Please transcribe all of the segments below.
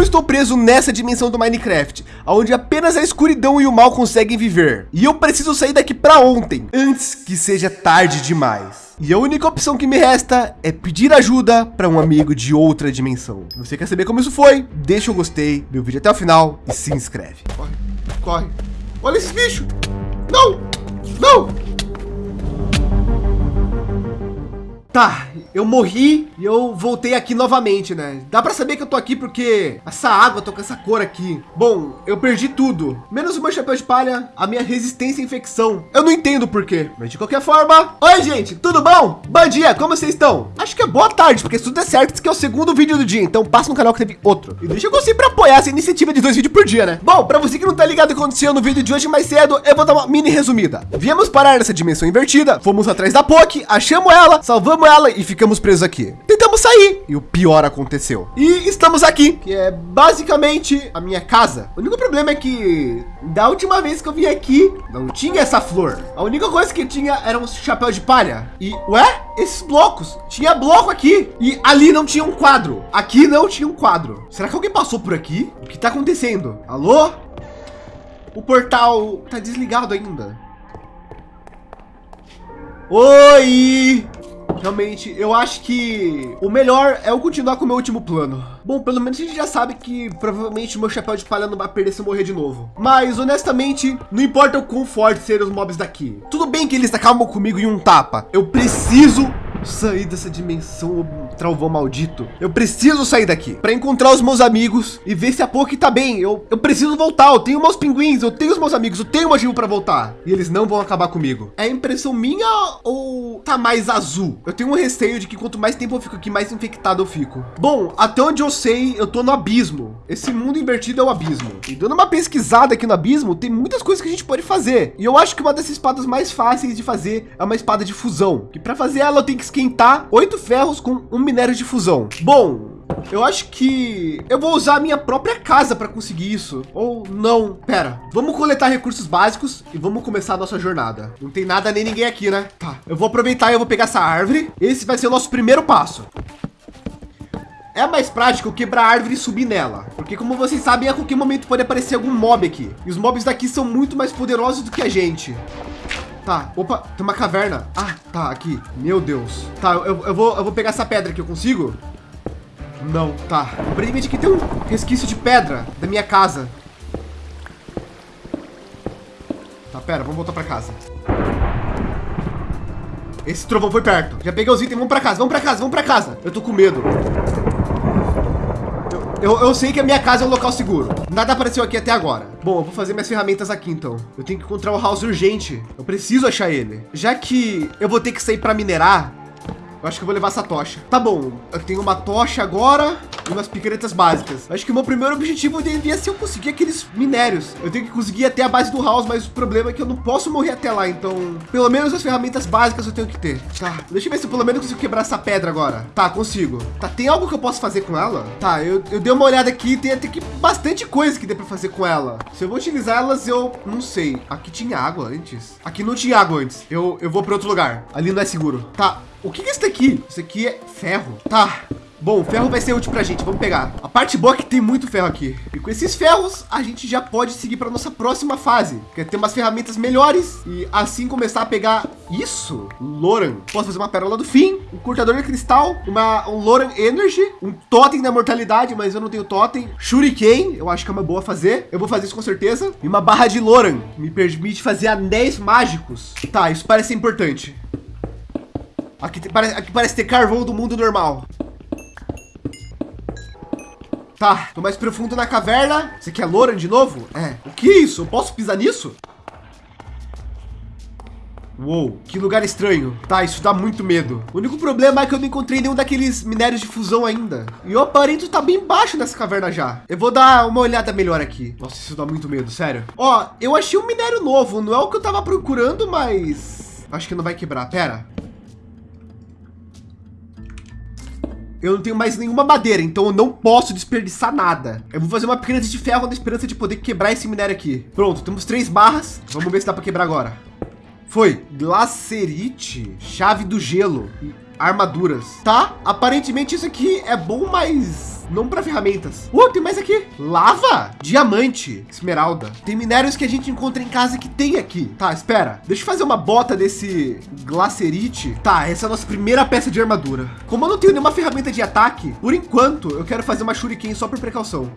Eu estou preso nessa dimensão do Minecraft, onde apenas a escuridão e o mal conseguem viver. E eu preciso sair daqui para ontem, antes que seja tarde demais. E a única opção que me resta é pedir ajuda para um amigo de outra dimensão. Você quer saber como isso foi? Deixa o gostei, meu vídeo até o final e se inscreve. Corre, corre. Olha esses bichos. Não, não. Tá, eu morri e eu voltei aqui novamente, né? Dá para saber que eu tô aqui porque essa água tô com essa cor aqui. Bom, eu perdi tudo, menos o meu chapéu de palha, a minha resistência à infecção. Eu não entendo por quê, mas de qualquer forma. Oi, gente, tudo bom? Bom dia, como vocês estão? Acho que é boa tarde, porque se tudo é certo, esse é o segundo vídeo do dia, então passa no canal que teve outro. E deixa eu conseguir para apoiar essa iniciativa de dois vídeos por dia, né? Bom, para você que não tá ligado o que aconteceu no vídeo de hoje mais cedo, eu vou dar uma mini resumida. Viemos parar nessa dimensão invertida, fomos atrás da Poki, achamos ela, salvamos ela e ficamos presos aqui. Tentamos sair e o pior aconteceu. E estamos aqui, que é basicamente a minha casa. O único problema é que da última vez que eu vim aqui, não tinha essa flor. A única coisa que tinha era um chapéu de palha. E, ué, esses blocos, tinha bloco aqui e ali não tinha um quadro. Aqui não tinha um quadro. Será que alguém passou por aqui? O que está acontecendo? Alô? O portal tá desligado ainda. Oi! Realmente, eu acho que o melhor é eu continuar com o meu último plano. Bom, pelo menos a gente já sabe que provavelmente o meu chapéu de palha não vai perder se eu morrer de novo. Mas, honestamente, não importa o quão forte serem os mobs daqui. Tudo bem que eles acabam comigo em um tapa. Eu preciso sair dessa dimensão travão maldito. Eu preciso sair daqui para encontrar os meus amigos e ver se a Poki tá bem. Eu, eu preciso voltar. Eu tenho meus pinguins, eu tenho os meus amigos, eu tenho motivo para voltar. E eles não vão acabar comigo. É impressão minha ou tá mais azul? Eu tenho um receio de que quanto mais tempo eu fico aqui, mais infectado eu fico. Bom, até onde eu sei, eu tô no abismo. Esse mundo invertido é o abismo. E dando uma pesquisada aqui no abismo, tem muitas coisas que a gente pode fazer. E eu acho que uma dessas espadas mais fáceis de fazer é uma espada de fusão. Que para fazer ela eu tenho que esquentar oito ferros com um minério de fusão. Bom, eu acho que eu vou usar a minha própria casa para conseguir isso. Ou não, pera. Vamos coletar recursos básicos e vamos começar a nossa jornada. Não tem nada nem ninguém aqui, né? Tá, eu vou aproveitar e eu vou pegar essa árvore. Esse vai ser o nosso primeiro passo. É mais prático quebrar a árvore e subir nela, porque como vocês sabem, a qualquer momento pode aparecer algum mob aqui. E os mobs daqui são muito mais poderosos do que a gente. Tá, opa, tem uma caverna. Ah, tá, aqui. Meu Deus. Tá, eu, eu, vou, eu vou pegar essa pedra aqui, eu consigo? Não, tá. Aparentemente aqui tem um resquício de pedra da minha casa. Tá, pera, vamos voltar pra casa. Esse trovão foi perto. Já peguei os itens, vamos pra casa, vamos pra casa, vamos pra casa. Eu tô com medo. Eu, eu, sei que a minha casa é um local seguro. Nada apareceu aqui até agora. Bom, eu vou fazer minhas ferramentas aqui então. Eu tenho que encontrar o House urgente. Eu preciso achar ele. Já que eu vou ter que sair para minerar, eu acho que eu vou levar essa tocha. Tá bom, eu tenho uma tocha agora e umas picaretas básicas. Acho que o meu primeiro objetivo devia ser eu conseguir aqueles minérios. Eu tenho que conseguir até a base do house, mas o problema é que eu não posso morrer até lá. Então, pelo menos as ferramentas básicas eu tenho que ter. Tá, deixa eu ver se eu pelo menos consigo quebrar essa pedra agora. Tá, consigo. Tá, tem algo que eu posso fazer com ela? Tá, eu, eu dei uma olhada aqui, tem até que bastante coisa que dê para fazer com ela. Se eu vou utilizar elas, eu não sei. Aqui tinha água antes. Aqui não tinha água antes. Eu, eu vou para outro lugar. Ali não é seguro. Tá, o que é isso daqui? Isso aqui é ferro. Tá. Bom, ferro vai ser útil para a gente. Vamos pegar. A parte boa é que tem muito ferro aqui. E com esses ferros, a gente já pode seguir para nossa próxima fase. Que é ter umas ferramentas melhores e assim começar a pegar isso. Loran. Posso fazer uma pérola do fim, um cortador de cristal, uma, um Loran Energy, um totem da mortalidade, mas eu não tenho totem. Shuriken, eu acho que é uma boa fazer. Eu vou fazer isso com certeza. E uma barra de Loran, que me permite fazer anéis mágicos. Tá, isso parece importante. Aqui, aqui parece ter carvão do mundo normal. Tá, tô mais profundo na caverna. Você quer Loran de novo? É. O que é isso? Eu posso pisar nisso? Uou, que lugar estranho. Tá, isso dá muito medo. O único problema é que eu não encontrei nenhum daqueles minérios de fusão ainda. E o aparelho tá bem baixo nessa caverna já. Eu vou dar uma olhada melhor aqui. Nossa, isso dá muito medo, sério. Ó, eu achei um minério novo. Não é o que eu tava procurando, mas... Acho que não vai quebrar. Pera. Eu não tenho mais nenhuma madeira, então eu não posso desperdiçar nada. Eu vou fazer uma pequena de ferro na esperança de poder quebrar esse minério aqui. Pronto, temos três barras. Vamos ver se dá para quebrar agora. Foi. Glacerite, chave do gelo e armaduras. Tá? Aparentemente isso aqui é bom, mas não para ferramentas. Uh, tem mais aqui. Lava, diamante, esmeralda. Tem minérios que a gente encontra em casa que tem aqui. Tá, espera. Deixa eu fazer uma bota desse glacerite. Tá, essa é a nossa primeira peça de armadura. Como eu não tenho nenhuma ferramenta de ataque, por enquanto eu quero fazer uma shuriken só por precaução.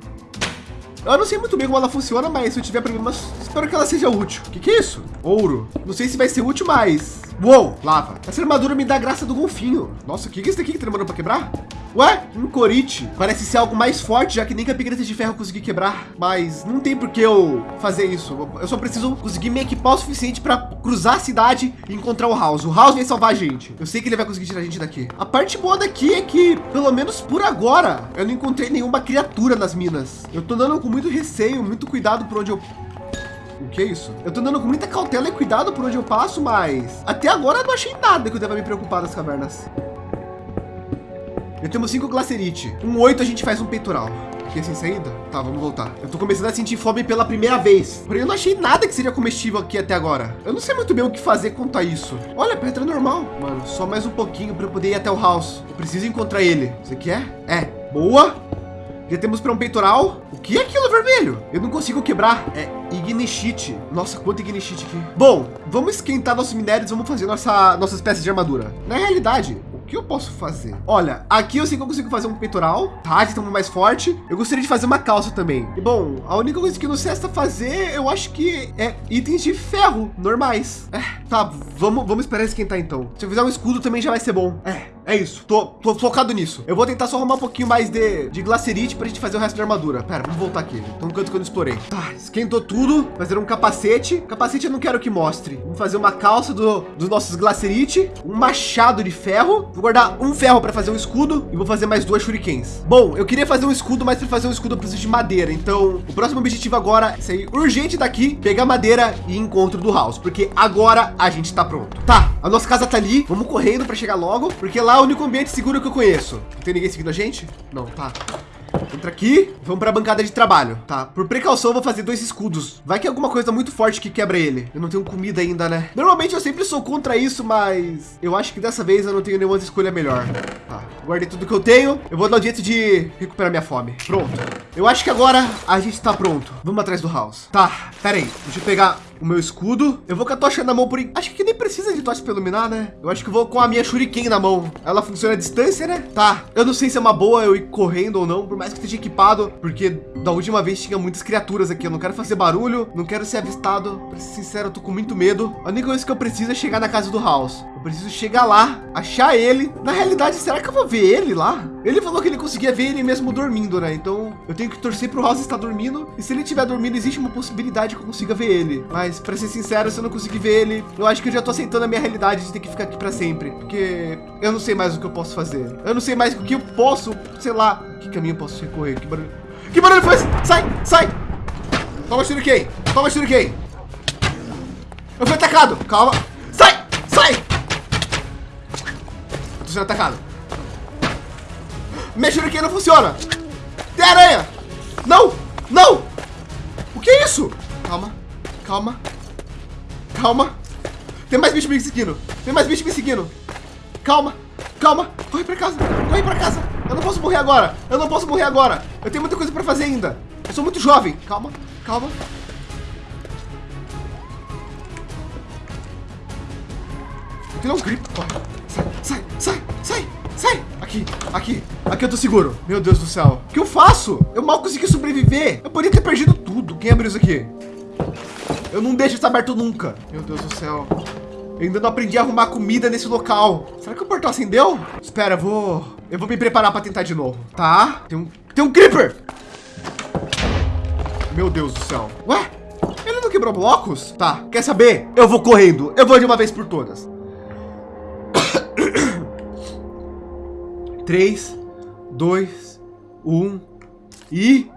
Eu não sei muito bem como ela funciona, mas se eu tiver problemas, espero que ela seja útil. O que, que é isso? Ouro. Não sei se vai ser útil, mas... Uou, lava. Essa armadura me dá a graça do golfinho. Nossa, o que, que é isso aqui que tá demorando para quebrar? Ué, um corite. Parece ser algo mais forte, já que nem com a pigreta de ferro consegui quebrar. Mas não tem por que eu fazer isso. Eu só preciso conseguir me equipar o suficiente para cruzar a cidade e encontrar o House. O House vai salvar a gente. Eu sei que ele vai conseguir tirar a gente daqui. A parte boa daqui é que, pelo menos por agora, eu não encontrei nenhuma criatura nas minas. Eu tô andando com muito receio, muito cuidado por onde eu o que é isso? Eu tô andando com muita cautela e cuidado por onde eu passo, mas até agora eu não achei nada que eu deva me preocupar das cavernas. Eu temos cinco glacerite. Um oito a gente faz um peitoral. É sem saída? Tá, vamos voltar. Eu tô começando a sentir fome pela primeira vez. Porém, eu não achei nada que seria comestível aqui até agora. Eu não sei muito bem o que fazer quanto a isso. Olha, pedra normal. Mano, só mais um pouquinho para eu poder ir até o house. Eu preciso encontrar ele. Você quer? É. Boa. Já temos para um peitoral. O que é aquilo vermelho? Eu não consigo quebrar. É ignishite. Nossa, quanto ignishite aqui. Bom, vamos esquentar nossos minérios. Vamos fazer nossa, nossas peças de armadura. Na realidade, que eu posso fazer? Olha, aqui eu sei que eu consigo fazer um peitoral, tá? De mais forte. Eu gostaria de fazer uma calça também. E bom, a única coisa que nos resta fazer, eu acho que é itens de ferro normais. É, tá, vamos, vamos esperar esquentar então. Se eu fizer um escudo também já vai ser bom. É, é isso. Tô, tô focado nisso. Eu vou tentar só arrumar um pouquinho mais de, de glacerite para a gente fazer o resto da armadura. Pera, vamos voltar aqui. Então, um canto que eu não explorei. Tá, esquentou tudo. Fazer um capacete. Capacete eu não quero que mostre. Vamos fazer uma calça do, dos nossos glacerite. Um machado de ferro. Vou guardar um ferro para fazer um escudo. E vou fazer mais duas shurikens. Bom, eu queria fazer um escudo, mas para fazer um escudo eu preciso de madeira. Então, o próximo objetivo agora é sair urgente daqui, pegar madeira e encontro do house. Porque agora a gente está pronto. Tá, a nossa casa tá ali. Vamos correndo para chegar logo. Porque lá lá o único ambiente seguro que eu conheço. Não tem ninguém seguindo a gente? Não, tá. Entra aqui, vamos para a bancada de trabalho, tá? Por precaução, eu vou fazer dois escudos. Vai que é alguma coisa muito forte que quebra ele. Eu não tenho comida ainda, né? Normalmente eu sempre sou contra isso, mas eu acho que dessa vez eu não tenho nenhuma escolha melhor. Guardei tudo que eu tenho. Eu vou dar o jeito de recuperar minha fome. Pronto. Eu acho que agora a gente está pronto. Vamos atrás do house. Tá, pera aí. Deixa eu pegar o meu escudo. Eu vou com a tocha na mão por... Acho que nem precisa de tocha para iluminar, né? Eu acho que vou com a minha shuriken na mão. Ela funciona à distância, né? Tá. Eu não sei se é uma boa eu ir correndo ou não, por mais que esteja equipado, porque da última vez tinha muitas criaturas aqui. Eu não quero fazer barulho, não quero ser avistado. Pra ser sincero, eu tô com muito medo. A única coisa que eu preciso é chegar na casa do House. Preciso chegar lá, achar ele. Na realidade, será que eu vou ver ele lá? Ele falou que ele conseguia ver ele mesmo dormindo, né? Então eu tenho que torcer pro House estar dormindo. E se ele estiver dormindo, existe uma possibilidade que eu consiga ver ele. Mas mas para ser sincero, se eu não conseguir ver ele, eu acho que eu já tô aceitando a minha realidade de ter que ficar aqui para sempre, porque eu não sei mais o que eu posso fazer. Eu não sei mais o que eu posso, sei lá, que caminho eu posso recorrer. Que barulho? Que barulho foi esse? Sai, sai! Toma shuriken, toma shuriken. Eu fui atacado. Calma. Sai, sai! Sendo atacado. Minha shuriken não funciona. Tem aranha. Não, não. O que é isso? Calma. Calma. Calma. Tem mais bicho me seguindo. Tem mais bicho me seguindo. Calma. Calma. Corre pra casa. Corre pra casa. Eu não posso morrer agora. Eu não posso morrer agora. Eu tenho muita coisa pra fazer ainda. Eu sou muito jovem. Calma. Calma. Tem um grip. Corre. Sai, sai, sai, sai. Aqui, aqui, aqui eu tô seguro. Meu Deus do céu. O que eu faço? Eu mal consegui sobreviver. Eu poderia ter perdido tudo. Quem abriu isso aqui? Eu não deixo isso aberto nunca. Meu Deus do céu. Eu ainda não aprendi a arrumar comida nesse local. Será que o portal acendeu? Espera, eu vou... Eu vou me preparar para tentar de novo. Tá? Tem um... Tem um creeper! Meu Deus do céu. Ué? Ele não quebrou blocos? Tá, quer saber? Eu vou correndo. Eu vou de uma vez por todas. Três, dois, um e...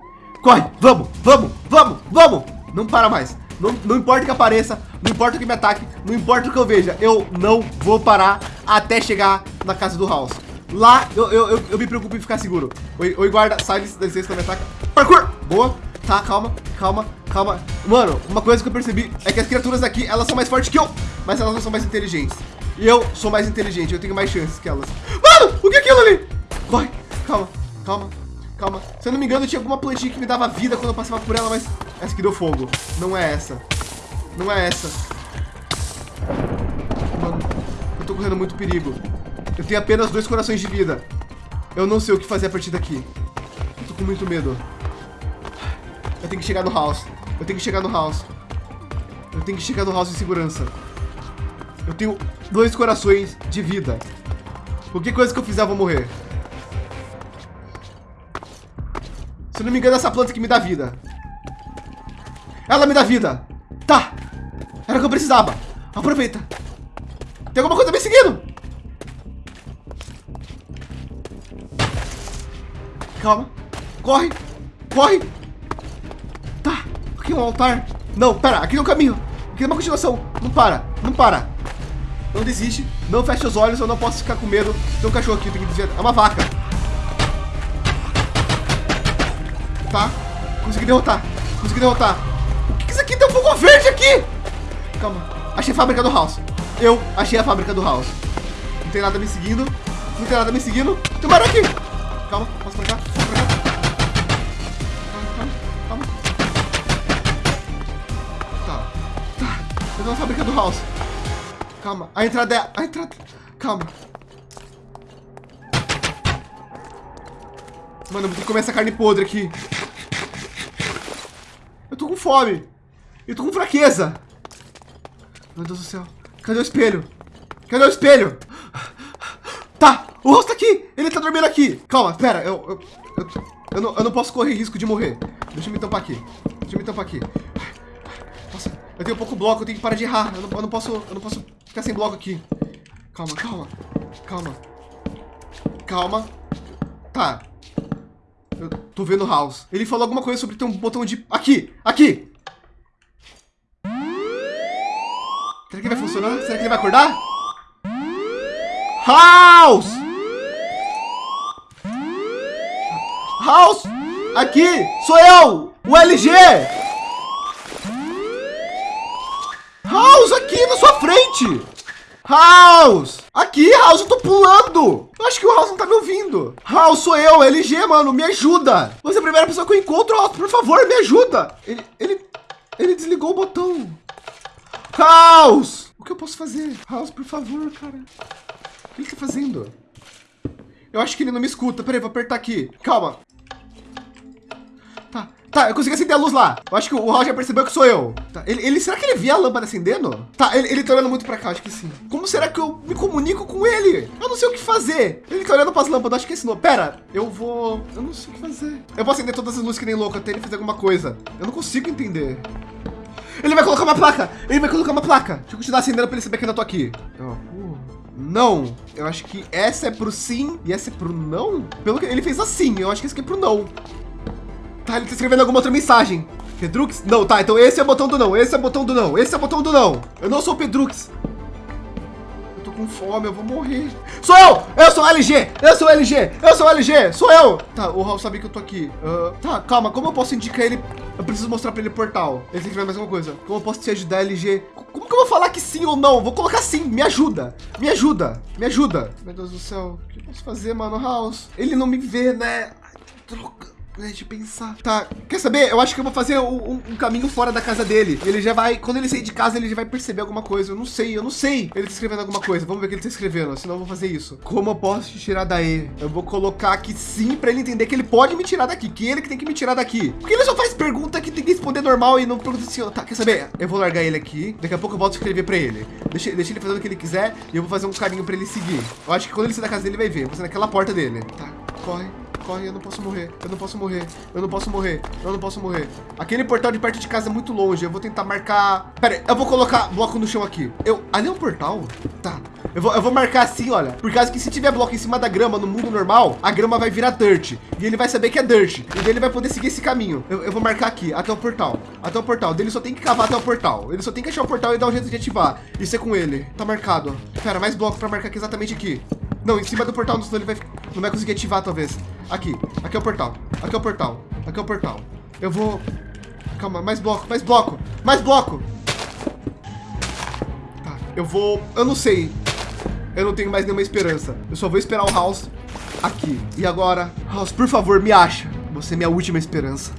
Corre! Vamos, vamos, vamos, vamos! Não para mais. Não, não importa que apareça, não importa que me ataque, não importa o que eu veja, eu não vou parar até chegar na casa do House. Lá eu, eu, eu, eu me preocupo em ficar seguro. Oi, oi guarda, sai desse licença, não me ataca. Parkour! Boa. Tá, calma, calma, calma. Mano, uma coisa que eu percebi é que as criaturas aqui, elas são mais fortes que eu, mas elas não são mais inteligentes. E eu sou mais inteligente, eu tenho mais chances que elas. Mano, o que é aquilo ali? Corre, calma, calma. Calma. Se eu não me engano, tinha alguma plantinha que me dava vida quando eu passava por ela, mas essa aqui deu fogo. Não é essa. Não é essa. Mano, eu tô correndo muito perigo. Eu tenho apenas dois corações de vida. Eu não sei o que fazer a partir daqui. Eu tô com muito medo. Eu tenho que chegar no house. Eu tenho que chegar no house. Eu tenho que chegar no house em segurança. Eu tenho dois corações de vida. Qualquer coisa que eu fizer, eu vou morrer. Se não me engano, essa planta que me dá vida. Ela me dá vida. Tá. Era o que eu precisava. Aproveita. Tem alguma coisa me seguindo. Calma. Corre. Corre. Tá. Aqui é um altar. Não, pera. Aqui é um caminho. Aqui é uma continuação. Não para. Não para. Não desiste. Não feche os olhos. Eu não posso ficar com medo. Tem um cachorro aqui. Tem que desviar. É uma vaca. Tá. Consegui derrotar. Consegui derrotar. O que, que isso aqui? Tem um fogo verde aqui. Calma. Achei a fábrica do House. Eu achei a fábrica do House. Não tem nada me seguindo. Não tem nada me seguindo. Tem um aqui. Calma. Posso pra cá? Posso pra cá? Calma, calma, calma. Tá. Tá. Eu tô na fábrica do House. Calma. A entrada é... A entrada... Calma. Mano, eu vou ter que comer essa carne podre aqui. Eu tô com fome. Eu tô com fraqueza. Meu Deus do céu. Cadê o espelho? Cadê o espelho? Tá, o rosto tá aqui. Ele tá dormindo aqui. Calma, pera. Eu, eu, eu, eu, não, eu não posso correr risco de morrer. Deixa eu me tampar aqui. Deixa eu me tampar aqui. Nossa, eu tenho pouco bloco. Eu tenho que parar de errar. Eu não, eu não posso, eu não posso ficar sem bloco aqui. Calma, calma. Calma. Calma. Tá. Eu tô vendo o House. Ele falou alguma coisa sobre ter um botão de... Aqui! Aqui! Será que vai funcionar? Será que ele vai acordar? House! House! Aqui! Sou eu! O LG! House, aqui na sua frente! House! Aqui, House, eu tô pulando! Eu acho que o House não tá me ouvindo. House, sou eu, LG, mano, me ajuda! Você é a primeira pessoa que eu encontro, House, por favor, me ajuda! Ele, ele, ele desligou o botão. House! O que eu posso fazer? House, por favor, cara. O que ele tá fazendo? Eu acho que ele não me escuta. Peraí, vou apertar aqui. Calma. Tá, eu consegui acender a luz lá. Eu acho que o já percebeu que sou eu. Tá, ele, ele, será que ele vê a lâmpada acendendo? Tá, ele, ele tá olhando muito pra cá, acho que sim. Como será que eu me comunico com ele? Eu não sei o que fazer. Ele tá olhando pras lâmpadas, acho que ensinou. Pera, eu vou... Eu não sei o que fazer. Eu vou acender todas as luzes que nem louco até ele fazer alguma coisa. Eu não consigo entender. Ele vai colocar uma placa! Ele vai colocar uma placa! Deixa eu continuar acendendo pra ele saber que ainda tô aqui. Uh, não. Eu acho que essa é pro sim e essa é pro não. Pelo que ele fez assim, eu acho que esse aqui é pro não. Tá, ele tá escrevendo alguma outra mensagem. Pedrux? Não, tá, então esse é o botão do não, esse é o botão do não, esse é o botão do não. Eu não sou o Pedrux. Eu tô com fome, eu vou morrer. Sou eu! Eu sou o LG! Eu sou o LG! Eu sou o LG! Sou eu! Tá, o Raul sabe que eu tô aqui. Uh, tá, calma, como eu posso indicar ele eu preciso mostrar pra ele o portal. Ele tem que mais alguma coisa. Como eu posso te ajudar, LG? Como que eu vou falar que sim ou não? Vou colocar sim. Me ajuda. Me ajuda. Me ajuda. Meu Deus do céu. O que eu posso fazer, mano? House. Ele não me vê, né? Ai, droga. Deixa eu pensar. Tá, quer saber? Eu acho que eu vou fazer um, um, caminho fora da casa dele. Ele já vai, quando ele sair de casa, ele já vai perceber alguma coisa. Eu não sei, eu não sei. Ele tá escrevendo alguma coisa. Vamos ver o que ele tá escrevendo, senão eu vou fazer isso. Como eu posso te tirar daí? Eu vou colocar aqui sim para ele entender que ele pode me tirar daqui, que ele que tem que me tirar daqui. Porque ele só faz pergunta que tem que responder normal e não pergunta assim, tá, quer saber? Eu vou largar ele aqui. Daqui a pouco eu volto a escrever para ele. Deixa, deixa ele fazendo o que ele quiser e eu vou fazer um carinho para ele seguir. Eu acho que quando ele sair da casa dele, ele vai ver. Vou ser naquela porta dele. Tá, corre corre, eu não posso morrer, eu não posso morrer, eu não posso morrer, eu não posso morrer. Aquele portal de perto de casa é muito longe, eu vou tentar marcar... Pera aí, eu vou colocar bloco no chão aqui. Eu... Ali é um portal? Tá. Eu vou, eu vou marcar assim, olha, por causa que se tiver bloco em cima da grama no mundo normal, a grama vai virar dirt. E ele vai saber que é dirt. E daí ele vai poder seguir esse caminho. Eu, eu vou marcar aqui, até o portal. Até o portal. Ele só tem que cavar até o portal. Ele só tem que achar o portal e dar um jeito de ativar. Isso é com ele. Tá marcado. Pera, mais bloco para marcar aqui exatamente aqui. Não, em cima do portal, senão ele vai, não vai conseguir ativar, talvez. Aqui, aqui é o portal. Aqui é o portal. Aqui é o portal. Eu vou... Calma, mais bloco, mais bloco, mais bloco. Tá, eu vou... Eu não sei. Eu não tenho mais nenhuma esperança. Eu só vou esperar o House aqui. E agora, House, por favor, me acha. Você é minha última esperança.